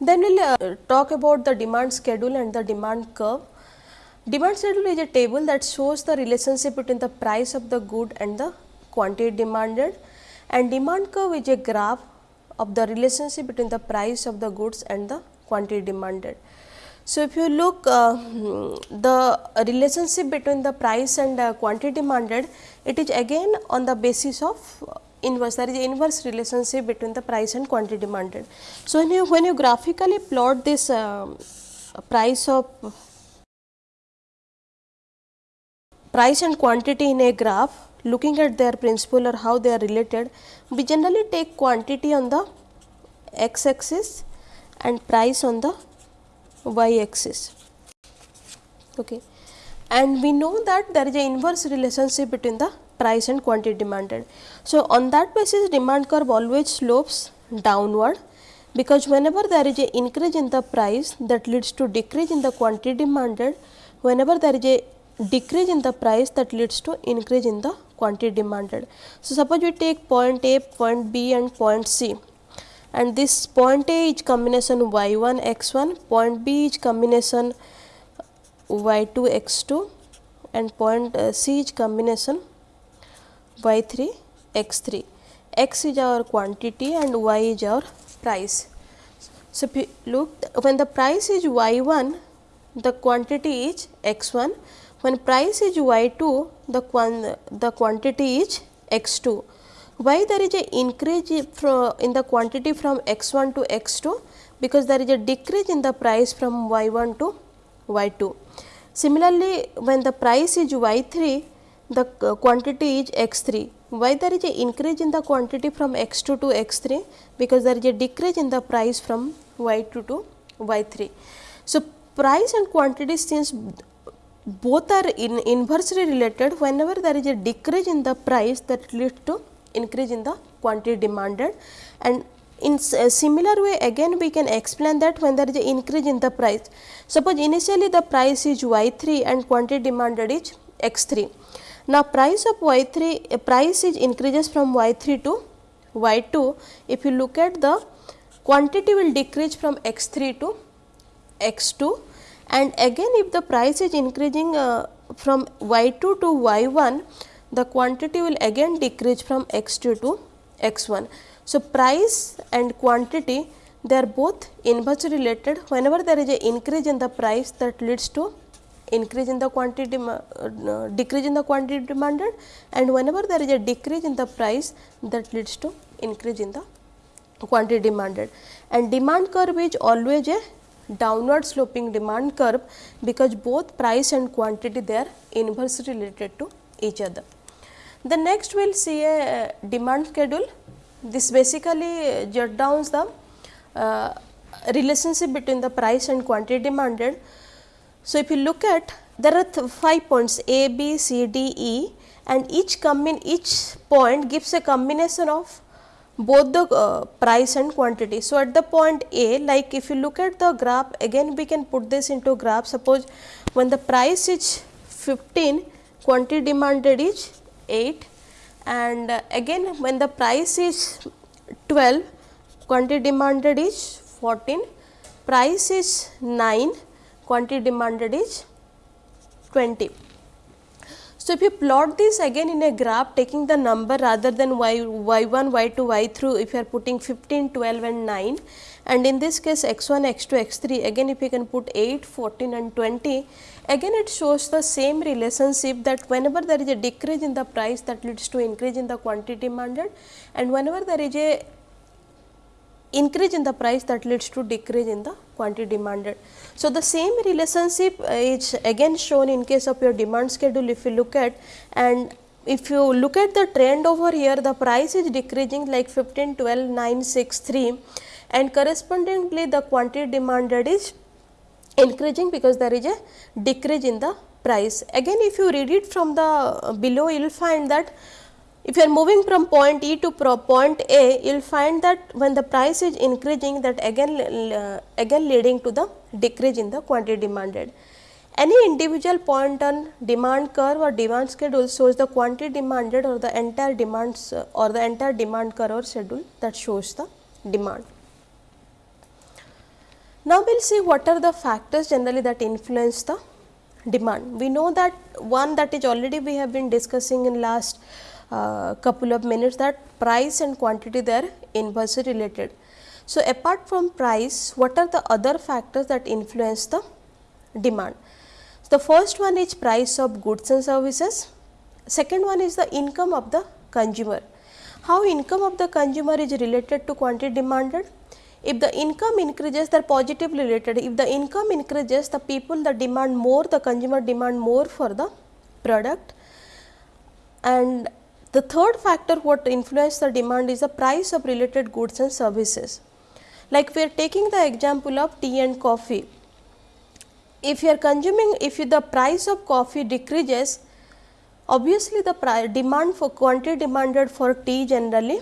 Then we will uh, talk about the demand schedule and the demand curve. Demand schedule is a table that shows the relationship between the price of the good and the quantity demanded and demand curve is a graph of the relationship between the price of the goods and the quantity demanded. So, if you look uh, the relationship between the price and uh, quantity demanded, it is again on the basis of inverse there is inverse relationship between the price and quantity demanded. So, when you when you graphically plot this uh, price of price and quantity in a graph looking at their principle or how they are related, we generally take quantity on the x axis and price on the y axis. Okay. And we know that there is a inverse relationship between the price and quantity demanded. So, on that basis demand curve always slopes downward because whenever there is a increase in the price that leads to decrease in the quantity demanded, whenever there is a decrease in the price that leads to increase in the quantity demanded. So, suppose we take point A, point B and point C and this point A is combination y 1 x 1, point B is combination y 2 x 2 and point uh, C is combination y 3 x 3. x is our quantity and y is our price. So, if you look when the price is y 1 the quantity is x 1 when price is y 2 the, quan the quantity is x 2. Why there is a increase in the quantity from x 1 to x 2 because there is a decrease in the price from y 1 to y 2. Similarly, when the price is y 3 the quantity is x 3. Why there is a increase in the quantity from x 2 to x 3? Because there is a decrease in the price from y 2 to y 3. So, price and quantity since both are in inversely related whenever there is a decrease in the price that leads to increase in the quantity demanded and in a similar way again we can explain that when there is a increase in the price. Suppose initially the price is y 3 and quantity demanded is x 3 now, price of y 3 uh, price is increases from y 3 to y 2. If you look at the quantity will decrease from x 3 to x 2 and again if the price is increasing uh, from y 2 to y 1 the quantity will again decrease from x 2 to x 1. So, price and quantity they are both inversely related. Whenever there is a increase in the price that leads to increase in the quantity uh, decrease in the quantity demanded. And whenever there is a decrease in the price that leads to increase in the quantity demanded. And demand curve is always a downward sloping demand curve because both price and quantity they are inversely related to each other. The next we will see a demand schedule. This basically jot down the uh, relationship between the price and quantity demanded so, if you look at there are 5 points A, B, C, D, E and each combine each point gives a combination of both the uh, price and quantity. So, at the point A like if you look at the graph again we can put this into graph suppose when the price is 15 quantity demanded is 8 and uh, again when the price is 12 quantity demanded is 14 price is 9 quantity demanded is 20. So, if you plot this again in a graph taking the number rather than y, y1, y2, y3 if you are putting 15, 12 and 9 and in this case x1, x2, x3 again if you can put 8, 14 and 20 again it shows the same relationship that whenever there is a decrease in the price that leads to increase in the quantity demanded and whenever there is a increase in the price that leads to decrease in the quantity demanded. So, the same relationship is again shown in case of your demand schedule if you look at and if you look at the trend over here the price is decreasing like 15, 12, 9, 6, 3 and correspondingly the quantity demanded is increasing because there is a decrease in the price. Again if you read it from the below you will find that if you are moving from point E to point A, you will find that when the price is increasing that again, uh, again leading to the decrease in the quantity demanded. Any individual point on demand curve or demand schedule shows the quantity demanded or the entire demands uh, or the entire demand curve or schedule that shows the demand. Now, we will see what are the factors generally that influence the demand. We know that one that is already we have been discussing in last couple of minutes that price and quantity they are inversely related. So, apart from price what are the other factors that influence the demand? The first one is price of goods and services, second one is the income of the consumer. How income of the consumer is related to quantity demanded? If the income increases they are positively related, if the income increases the people that demand more, the consumer demand more for the product and the third factor what influences the demand is the price of related goods and services. Like we are taking the example of tea and coffee. If you are consuming, if the price of coffee decreases, obviously the demand for quantity demanded for tea generally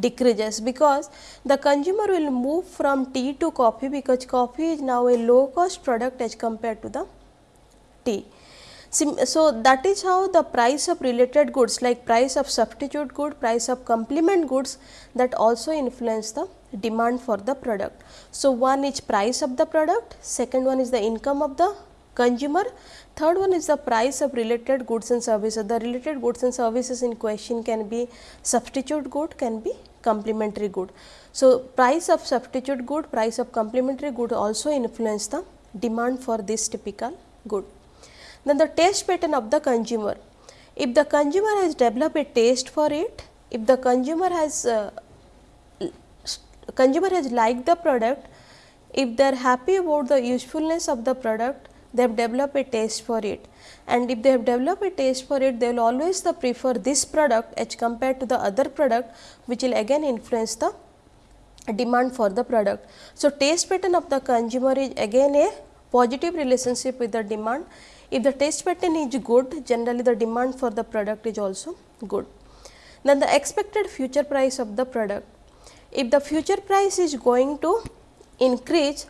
decreases because the consumer will move from tea to coffee because coffee is now a low cost product as compared to the tea. So, that is how the price of related goods like price of substitute good, price of complement goods that also influence the demand for the product. So, one is price of the product, second one is the income of the consumer, third one is the price of related goods and services. The related goods and services in question can be substitute good, can be complementary good. So, price of substitute good, price of complementary good also influence the demand for this typical good. Then the taste pattern of the consumer. If the consumer has developed a taste for it, if the consumer has uh, consumer has liked the product, if they are happy about the usefulness of the product, they have developed a taste for it and if they have developed a taste for it, they will always the prefer this product as compared to the other product which will again influence the demand for the product. So, taste pattern of the consumer is again a positive relationship with the demand if the taste pattern is good, generally the demand for the product is also good. Then the expected future price of the product. If the future price is going to increase,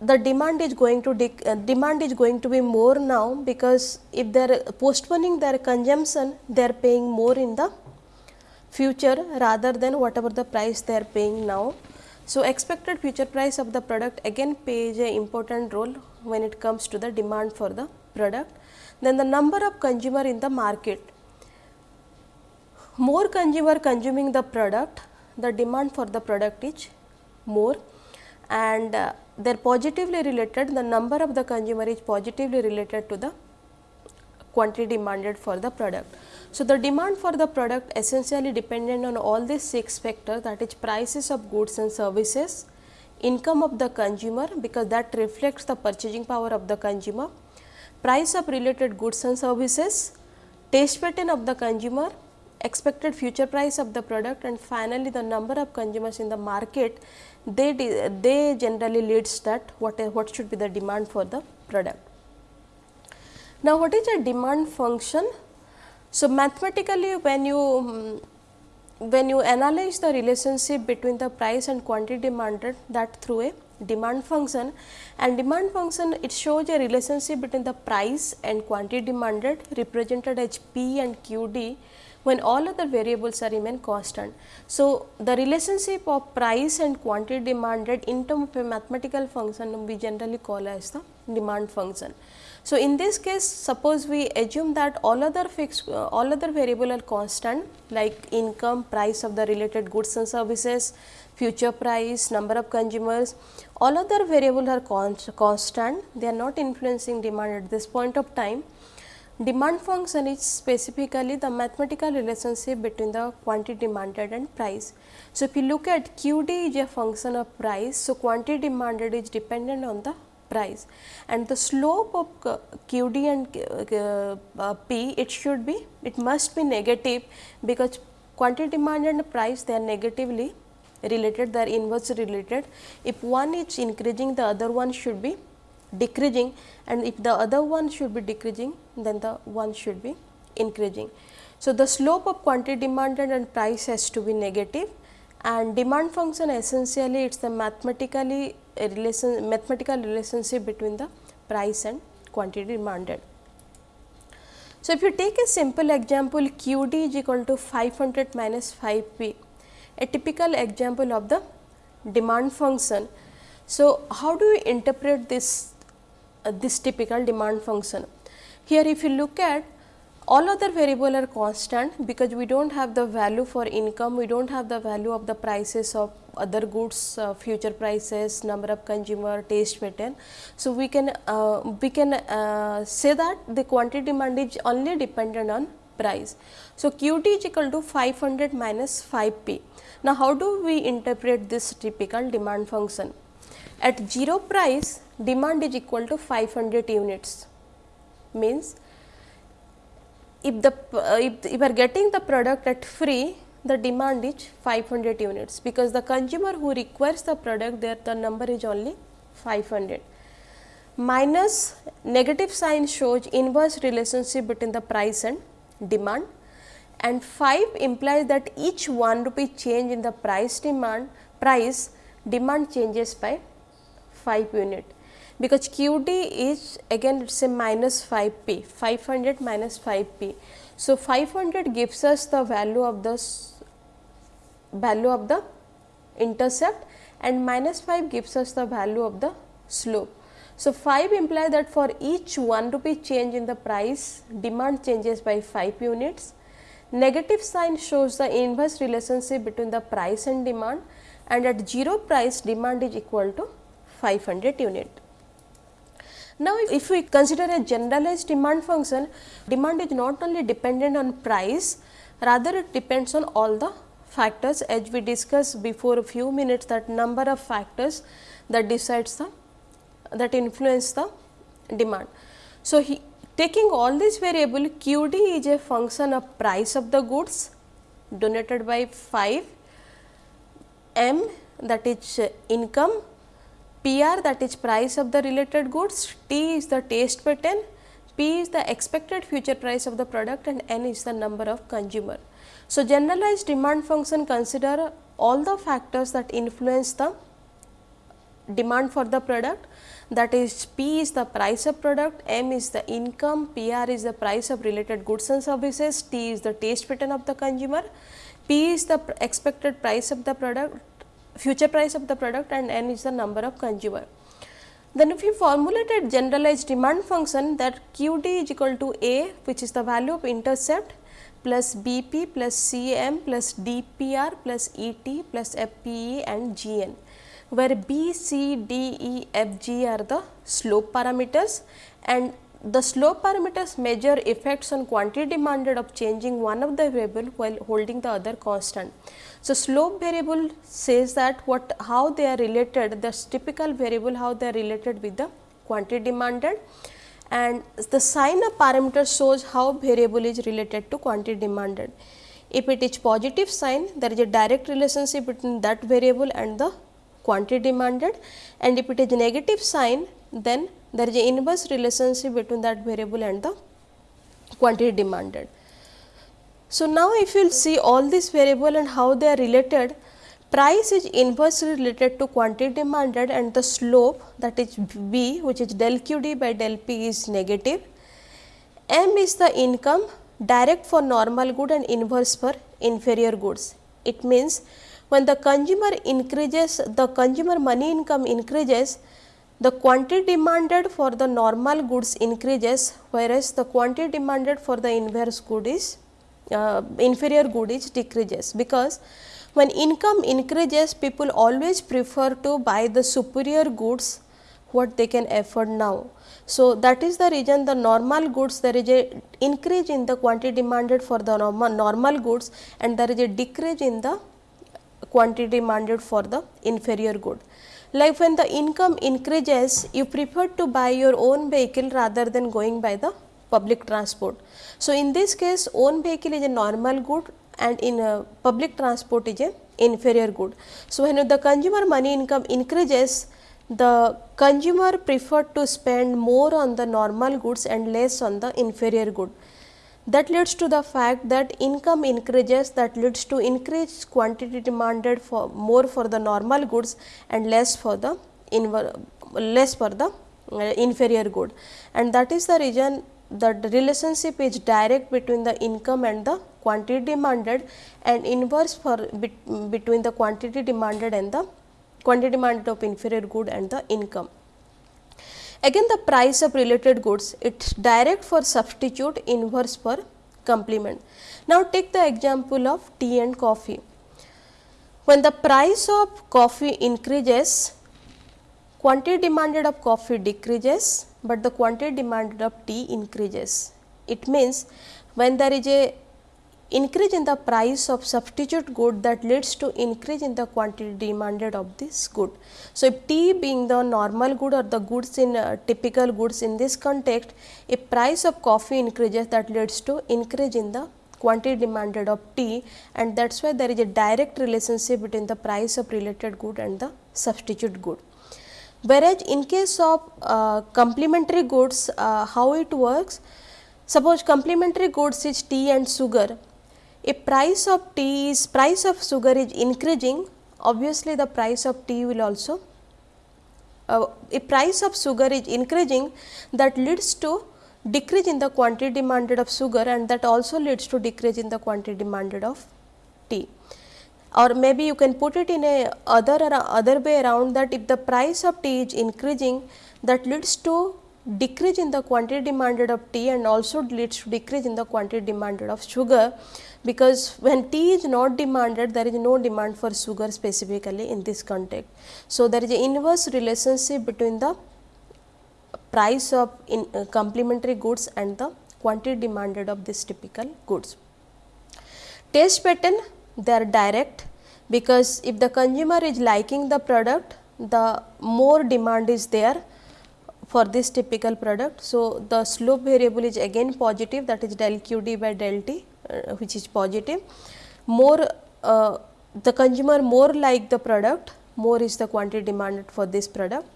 the demand is going to uh, demand is going to be more now because if they are postponing their consumption, they are paying more in the future rather than whatever the price they are paying now. So, expected future price of the product again plays a important role when it comes to the demand for the product. Then the number of consumer in the market. More consumer consuming the product, the demand for the product is more and uh, they are positively related, the number of the consumer is positively related to the quantity demanded for the product. So, the demand for the product essentially dependent on all these 6 factors that is prices of goods and services, income of the consumer because that reflects the purchasing power of the consumer, price of related goods and services, taste pattern of the consumer, expected future price of the product and finally, the number of consumers in the market they, they generally leads that what, what should be the demand for the product. Now, what is a demand function? So, mathematically when you when you analyze the relationship between the price and quantity demanded that through a demand function and demand function it shows a relationship between the price and quantity demanded represented as P and QD when all other variables are remain constant. So, the relationship of price and quantity demanded in terms of a mathematical function we generally call as the demand function. So, in this case suppose we assume that all other fixed uh, all other variable are constant like income, price of the related goods and services, future price, number of consumers, all other variable are const constant, they are not influencing demand at this point of time. Demand function is specifically the mathematical relationship between the quantity demanded and price. So, if you look at QD is a function of price, so quantity demanded is dependent on the price and the slope of QD and uh, P it should be it must be negative because quantity demanded and price they are negatively related they are inversely related. If one is increasing the other one should be decreasing and if the other one should be decreasing then the one should be increasing. So, the slope of quantity demanded and price has to be negative and demand function essentially it is the mathematically relation mathematical relationship between the price and quantity demanded. So, if you take a simple example q d is equal to 500 minus 5 p, a typical example of the demand function. So, how do we interpret this uh, this typical demand function? Here if you look at all other variable are constant because we do not have the value for income, we do not have the value of the prices of other goods, uh, future prices, number of consumer, taste pattern. So, we can uh, we can uh, say that the quantity demand is only dependent on price. So, Q D is equal to 500 minus 5 P. Now, how do we interpret this typical demand function? At 0 price demand is equal to 500 units means if the uh, if, if you are getting the product at free the demand is 500 units because the consumer who requires the product there the number is only 500 minus negative sign shows inverse relationship between the price and demand. And 5 implies that each 1 rupee change in the price demand price demand changes by 5 unit because QD is again it is a minus 5 p 500 minus 5 p. So, 500 gives us the value of the value of the intercept and minus 5 gives us the value of the slope. So, 5 implies that for each 1 rupee change in the price demand changes by 5 units. Negative sign shows the inverse relationship between the price and demand and at 0 price demand is equal to 500 unit. Now, if we consider a generalized demand function, demand is not only dependent on price, rather it depends on all the factors as we discussed before a few minutes that number of factors that decides the that influence the demand. So, he, taking all these variable q d is a function of price of the goods donated by 5 m that is income PR that is price of the related goods, T is the taste pattern, P is the expected future price of the product and N is the number of consumer. So, generalized demand function consider all the factors that influence the demand for the product that is P is the price of product, M is the income, PR is the price of related goods and services, T is the taste pattern of the consumer, P is the expected price of the product, future price of the product and n is the number of consumer. Then if you formulate a generalized demand function that q d is equal to a which is the value of intercept plus b p plus c m plus d p r plus e t plus f p e and g n where b, c, d, e, f, g are the slope parameters and the slope parameters measure effects on quantity demanded of changing one of the variable while holding the other constant. So, slope variable says that what how they are related the typical variable how they are related with the quantity demanded and the sign of parameter shows how variable is related to quantity demanded. If it is positive sign there is a direct relationship between that variable and the quantity demanded and if it is negative sign then there is a inverse relationship between that variable and the quantity demanded. So, now if you see all these variable and how they are related, price is inversely related to quantity demanded and the slope that is B which is del q d by del p is negative. M is the income direct for normal good and inverse for inferior goods. It means when the consumer increases the consumer money income increases the quantity demanded for the normal goods increases whereas the quantity demanded for the inverse good is uh, inferior good is decreases because when income increases people always prefer to buy the superior goods what they can afford now. So, that is the reason the normal goods there is a increase in the quantity demanded for the normal, normal goods and there is a decrease in the quantity demanded for the inferior good. Like when the income increases you prefer to buy your own vehicle rather than going by the public transport. So, in this case own vehicle is a normal good and in a public transport is a inferior good. So, when the consumer money income increases the consumer prefer to spend more on the normal goods and less on the inferior good. That leads to the fact that income increases that leads to increased quantity demanded for more for the normal goods and less for the less for the uh, inferior good and that is the reason that the relationship is direct between the income and the quantity demanded and inverse for bet between the quantity demanded and the quantity demanded of inferior good and the income. Again the price of related goods it is direct for substitute inverse for complement. Now take the example of tea and coffee. When the price of coffee increases quantity demanded of coffee decreases, but the quantity demanded of tea increases. It means when there is a increase in the price of substitute good that leads to increase in the quantity demanded of this good. So, if tea being the normal good or the goods in uh, typical goods in this context, if price of coffee increases that leads to increase in the quantity demanded of tea and that is why there is a direct relationship between the price of related good and the substitute good. Whereas, in case of uh, complementary goods uh, how it works, suppose complementary goods is tea and sugar if price of tea is price of sugar is increasing. Obviously the price of tea will also uh, if price of sugar is increasing. That leads to decrease in the quantity demanded of sugar and that also leads to decrease in the quantity demanded of tea. Or maybe you can put it in a other other way around that if the price of tea is increasing that leads to decrease in the quantity demanded of tea and also leads to decrease in the quantity demanded of sugar because when tea is not demanded there is no demand for sugar specifically in this context. So, there is an inverse relationship between the price of in, uh, complementary goods and the quantity demanded of this typical goods. Taste pattern they are direct because if the consumer is liking the product the more demand is there for this typical product. So, the slope variable is again positive that is del q d by del t uh, which is positive. More uh, the consumer more like the product more is the quantity demanded for this product.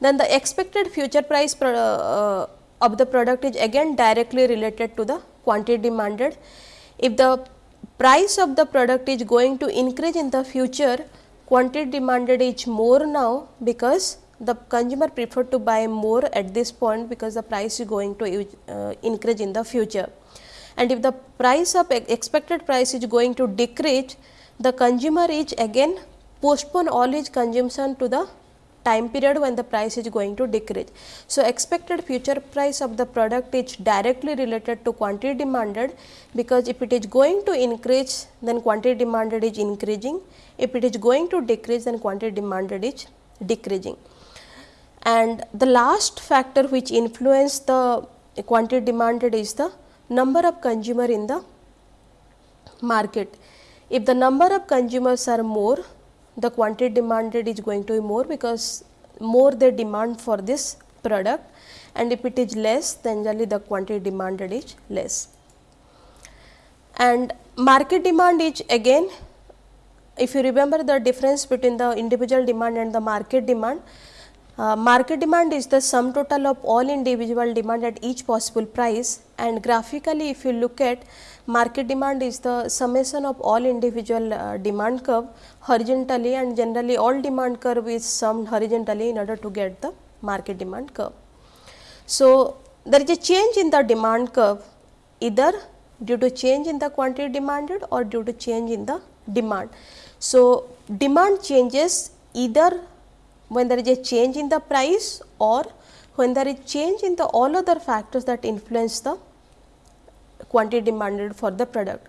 Then the expected future price uh, of the product is again directly related to the quantity demanded. If the price of the product is going to increase in the future, quantity demanded is more now because the consumer prefer to buy more at this point because the price is going to uh, increase in the future. And if the price of expected price is going to decrease, the consumer is again postpone all his consumption to the time period when the price is going to decrease. So, expected future price of the product is directly related to quantity demanded because if it is going to increase then quantity demanded is increasing, if it is going to decrease then quantity demanded is decreasing. And the last factor which influence the quantity demanded is the number of consumer in the market. If the number of consumers are more, the quantity demanded is going to be more because more the demand for this product and if it is less then generally the quantity demanded is less. And market demand is again if you remember the difference between the individual demand and the market demand, uh, market demand is the sum total of all individual demand at each possible price and graphically if you look at market demand is the summation of all individual uh, demand curve horizontally and generally all demand curve is summed horizontally in order to get the market demand curve. So, there is a change in the demand curve either due to change in the quantity demanded or due to change in the demand. So, demand changes either when there is a change in the price or when there is change in the all other factors that influence the quantity demanded for the product.